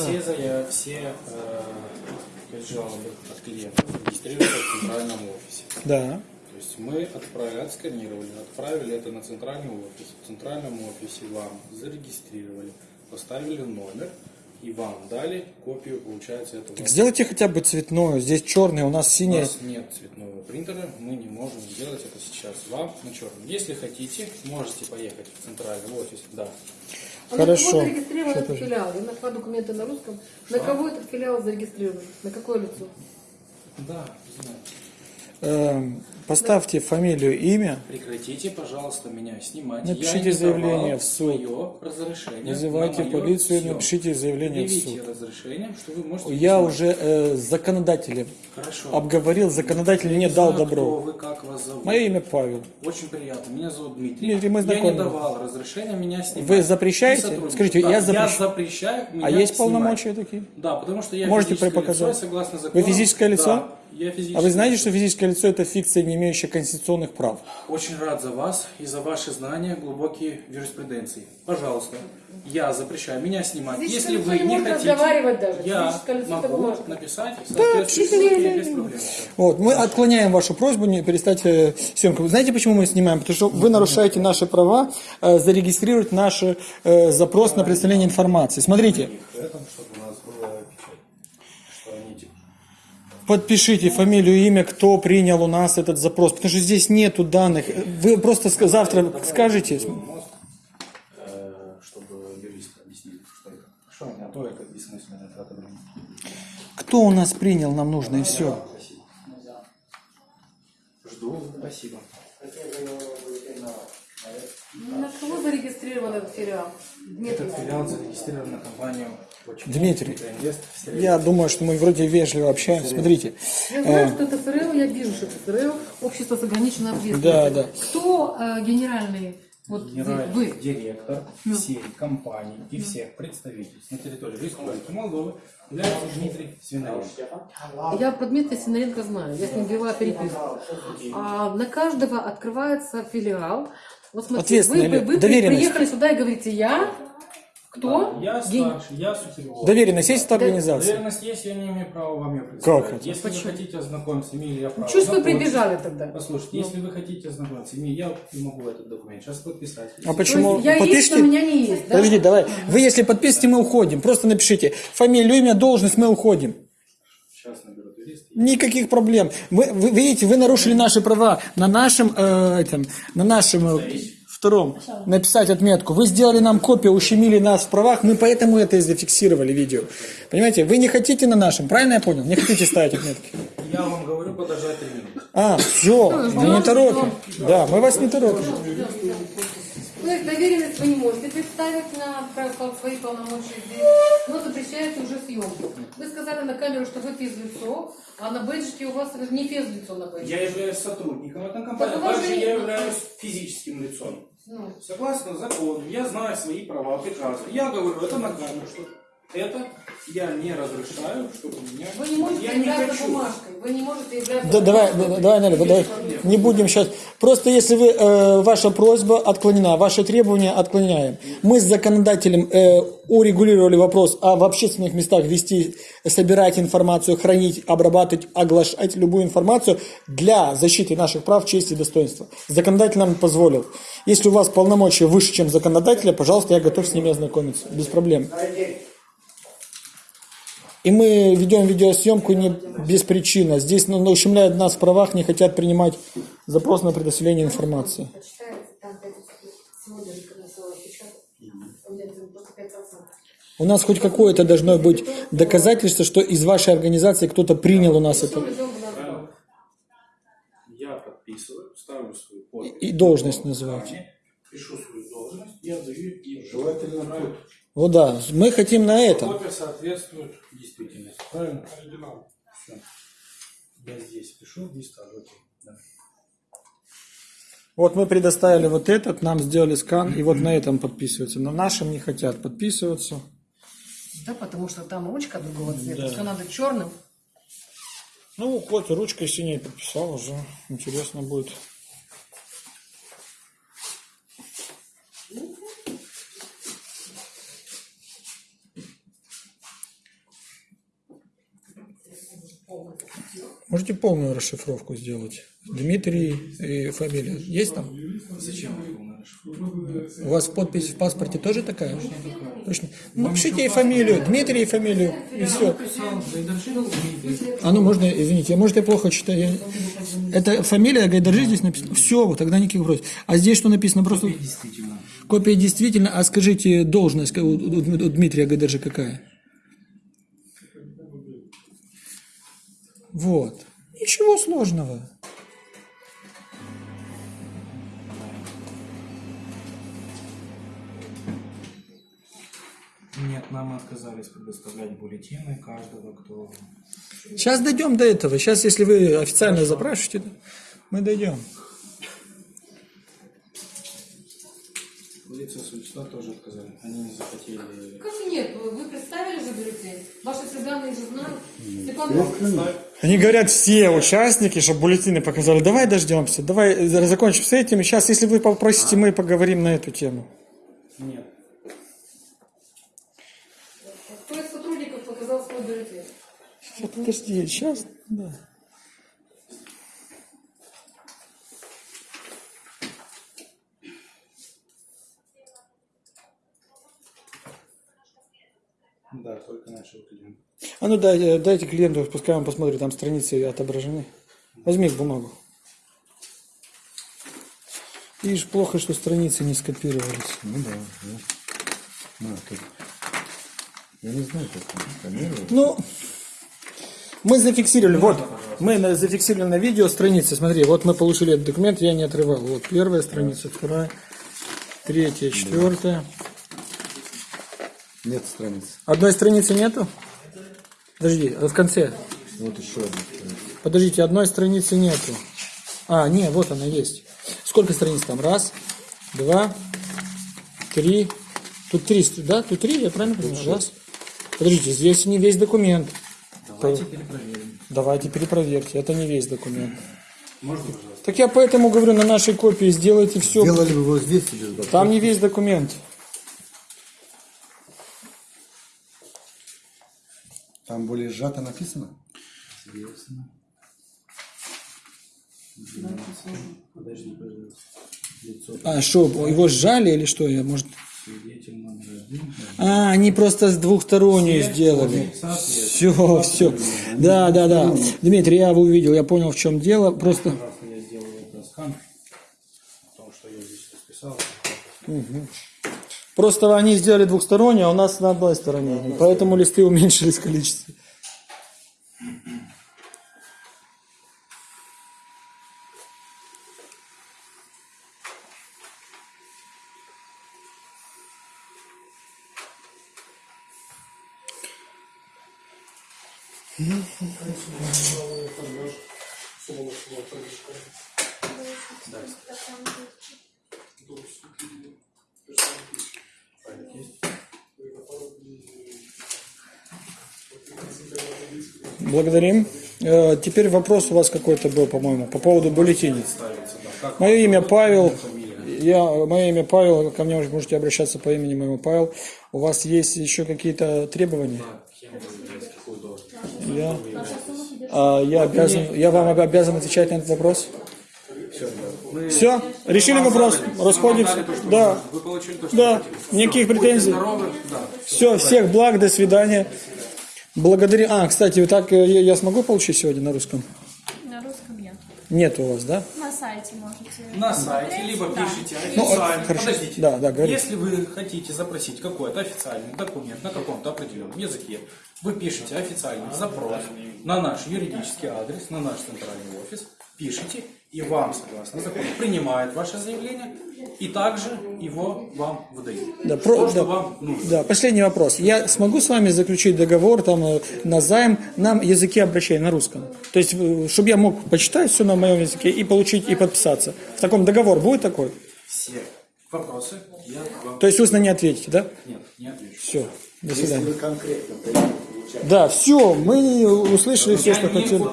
Все, зая... все э, жалобы от клиентов регистрируются в центральном офисе. Да. То есть мы отправили, отсканировали, отправили это на центральный офис. В центральном офисе вам зарегистрировали, поставили номер и вам дали копию, получается, этого. Так сделайте хотя бы цветную. Здесь черный, у нас У синий. нас нет цветного принтера, мы не можем сделать это сейчас вам на черном. Если хотите, можете поехать в центральный офис, да. Хорошо. Кого зарегистрирован Что этот филиал? Я нашла документы на русском. На кого этот филиал зарегистрирован? На какое лицо? Да, знаю. Эм, поставьте фамилию, имя. Прекратите, пожалуйста, меня снимать. Напишите Я заявление в суд. Вызывайте полицию съемку. напишите заявление в Предъявите суд. разрешение, что вы можете Я снимать. уже э, с законодателем Хорошо. обговорил, законодатель мне Не дал знаю, Кто добро. вы, как вас зовут? Мое имя Павел. Очень приятно. Меня зовут Дмитрий. Дмитрий, мы я не давал разрешения меня снимать. Вы запрещаете? Скажите, Да, я я запрещ- запрещаю меня А есть снимать. полномочия такие? Да, потому что я Можете физическое лицо, согласно закону. Вы физическое лицо? Да, я физическое А вы знаете, что физическое лицо это фикция, не имеющая конституционных прав? Очень рад за вас и за ваши знания глубокие юриспруденции. Пожалуйста, я запрещаю меня снимать. Физическое Если вы не хотите, разговаривать даже. я Физическое лицо это могу написать в соответствии с пишите без проблем. Вот, мы отклоняем вашу просьбу не перестать э, съемку. Вы знаете, почему мы снимаем? Потому что вы нарушаете наши права э, зарегистрировать наш э, запрос на представление информации. Смотрите, Поэтому, чтобы у нас была печать, что они типа подпишите фамилию, имя, кто принял у нас этот запрос, потому что здесь нету данных. Вы просто завтра скажете. Кто у нас принял, нам нужно, и все. Спасибо. Жду. Спасибо. На кого зарегистрирован этот филиал? Дмитрий. Этот филиал зарегистрирован на компанию? Дмитрий. Я думаю, что мы вроде вежливо общаемся. Смотрите. Я знаю, что это ФРЛ, я вижу, что это ФРЛ, общество с ограниченной ответственностью. Да, да. Кто э, генеральный? Вот Генеральный вы. директор всей компании и всех представительств на территории Республики Молдовы является Дмитрий Свинаренко. Я про Дмитрия Синаренко знаю, я с ним вела переписку. А на каждого открывается филиал. Вот смотрите, вы, вы, вы приехали сюда и говорите, я кто? Я Ген- старший, я супервизор. Доверенность есть эта организация? Доверенность есть, я не имею права вам ее представить. Как это? Если вы хотите ознакомиться, имею ли я право вы ознакомиться? прибежали тогда? Послушайте, если вы хотите ознакомиться, имею, я могу этот документ сейчас подписать. А почему? Есть я есть, Подпишите? но у меня не есть, да? Подожди, давай. Вы если подпишете, мы уходим. Просто напишите фамилию, имя, должность, мы уходим. Сейчас юриста. Никаких проблем. Вы, вы видите, вы нарушили наши права на нашем э, этом, на нашем э, втором написать отметку. Вы сделали нам копию, ущемили нас в правах, мы поэтому это и зафиксировали видео. Понимаете, вы не хотите на нашем, правильно я понял? Не хотите ставить отметки. Я вам говорю, подождать три минуты. А, все, мы не торопим. Да, мы вас не торопим. То есть доверенность вы не можете представить на свои полномочия здесь, но запрещаете уже съемку. Вы сказали на камеру, что вы физлицо, а на бейджике у вас не физлицо на бейджике. Я являюсь сотрудником этой компании, а также же я являюсь физическим лицом. Ну, Согласно закону, я знаю свои права прекрасно. Я говорю это камеру, что это я не разрешаю, чтобы меня... вы не можете я не хочу. бумажкой, вы не можете являться Да, давай, бумажкой. да, давай, Наля, давай, не будем сейчас. Просто если вы, э, ваша просьба отклонена, ваши требования отклоняем. Мы с законодателем э, урегулировали вопрос о в общественных местах вести, собирать информацию, хранить, обрабатывать, оглашать любую информацию для защиты наших прав, чести и достоинства. Законодатель нам позволил. Если у вас полномочия выше, чем законодателя, пожалуйста, я готов с ними ознакомиться, без проблем. И мы ведем видеосъемку не без причины. Здесь ну, ущемляют нас в правах, не хотят принимать запрос на предоставление информации. У меня там просто 5%. У нас хоть какое-то должно быть доказательство, что из вашей организации кто-то принял у нас это. мы идем в наш Я подписываю, ставлю свою подпись. И должность называйте. Пишу свою должность, я даю им. Желательно тут. Вот да, мы хотим на это. Копия соответствует действительности. Правильно? Оригинал. Все. Я здесь пишу и ставлю. окей. Да. Вот мы предоставили вот этот, нам сделали скан, и вот на этом подписываются. На нашем не хотят подписываться. Да, потому что там ручка другого цвета, все надо черным. Ну, хоть ручкой синей подписал уже. Интересно будет. Можете полную расшифровку сделать. Дмитрий и фамилия. Есть там? Зачем? У вас подпись в паспорте тоже такая? Точно. Ну, напишите и фамилию. Дмитрий и фамилию. И все. А ну можно, извините, я, может я плохо читаю. Я- Это фамилия Гайдаржи здесь написано? Все, тогда никаких вопросов. А здесь что написано? Просто Действительно. копия действительно. А скажите, должность у Дмитрия Гайдаржи какая? Вот. Ничего сложного. Нет, нам отказались предоставлять бюллетены каждого, кто... Сейчас дойдем до этого. Сейчас, если вы официально запрашиваете, мы дойдем. Лица существа тоже отказали. Они не захотели... Как же нет? Вы представили же бюллетень? Ваши все данные же знают. Степан Иванович, Они говорят, все участники, чтобы бюллетени показали, давай дождемся, давай закончим с этим. Сейчас, если вы попросите, мы поговорим на эту тему. Нет. кто из сотрудников показал свой бюллетень? Сейчас, подожди, сейчас, да. Да, только нашего клиента. А ну дай, дайте клиенту, пускай он посмотрит, там страницы отображены. Возьми бумагу. Видишь, плохо, что страницы не скопировались. Ну да, ну. На, тут. Я не знаю, как там сканировать. Ну, мы зафиксировали, вот, мы зафиксировали на видео страницы, смотри, вот мы получили этот документ, я не отрывал. Вот первая страница, вторая, третья, четвертая. Нет страниц. Одной страницы нету? Подожди, в конце. Вот еще одна страница. Подождите, одной страницы нету. А, не, вот она есть. Сколько страниц там? Раз, два, три. Тут три, да? Тут три, я правильно понимаю? Раз. Подождите, здесь не весь документ. Давайте перепроверим. Давайте перепроверьте, это не весь документ. Можно, пожалуйста? Так я поэтому говорю, на нашей копии сделайте все. Делали бы его здесь или? Там не весь документ. Там более сжато написано? Интересно. Подожди, пожалуйста. Лицо А, что, его сжали или что? Я, может... А, они просто с двухсторонней сделали. Все, все. Да, да, да. Дмитрий, я увидел, я понял, в чем дело. Просто... Я сделаю это скан. О том, что я здесь расписал. Просто они сделали двухсторонние, а у нас на одной стороне. Поэтому листы уменьшились в количестве. Благодарим. Э, Теперь вопрос у вас какой-то был, по-моему, по поводу бюллетеней. Мое имя Павел. Я, мое имя Павел, ко мне можете обращаться по имени моему Павел. У вас есть еще какие-то требования? Я, а, я, обязан, я вам обязан отвечать на этот вопрос? Все, решили вопрос, расходимся. Да, Вы получили то, что да, хотели. никаких Будьте претензий. здоровы. Да. Все, всех благ, до свидания. Благодарю. А, кстати, вот так э, я, я смогу получить сегодня на русском? На русском нет. Нет у вас, да? На сайте можете. На сайте, либо Да. пишите Ну, официально. хорошо. Подождите. Да, да, говорите. Если вы хотите запросить какой-то официальный документ на каком-то определенном языке, вы пишете официальный запрос на наш юридический адрес, на наш центральный офис, пишите, и вам, согласно закону, принимают ваше заявление, и также его вам выдают. Да, То, про- что да. вам нужно. Да, последний вопрос. Я смогу с вами заключить договор там э, на займ на языке обращения, на русском? То есть, чтобы я мог почитать все на моем языке и получить, и подписаться. В таком договор будет такой? Все вопросы я вам... То есть устно не ответите, да? Нет, не отвечу. Все, до свидания. конкретно Да, все, мы услышали все, Я что не хотели.